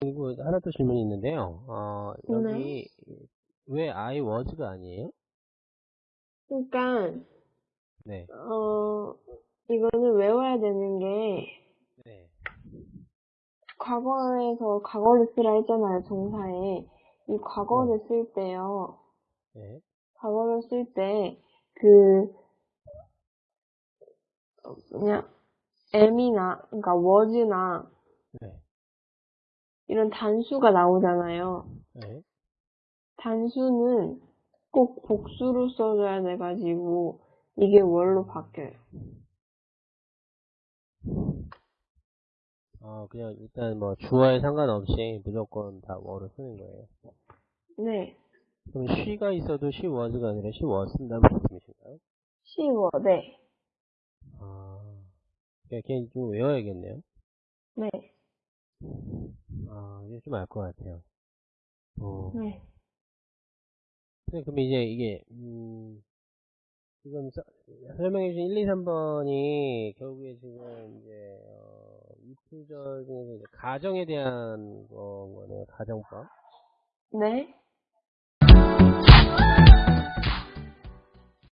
그리고 하나 또 질문이 있는데요. 어, 여기 왜 I was가 아니에요? 그러니까 네. 어 이거는 외워야 되는 게 네. 과거에서 과거를 쓰라 했잖아요 동사에 이 과거를 쓸 때요 네. 과거를 쓸 때그 그냥 am이나 그러니까 was나 네. 이런 단수가 나오잖아요 네. 단수는 꼭 복수로 써줘야 돼가지고 이게 월로 바뀌어요 어, 그냥 일단 뭐 주어에 상관없이 무조건 다 were 쓰는 거예요. 네 그럼 she가 있어도 she was가 아니라 she was 쓴다는 말씀이신가요? 쉬워 네 아, 그냥 그냥 좀 외워야겠네요. 네. 아, 이제 좀 알 것 같아요. 어. 네. 네, 그럼 이제 이게, 음, 지금 서, 설명해주신 1, 2, 3번이 결국에 지금 이제, 어, 중에서 이제 가정에 대한 거네요, 가정법. 네.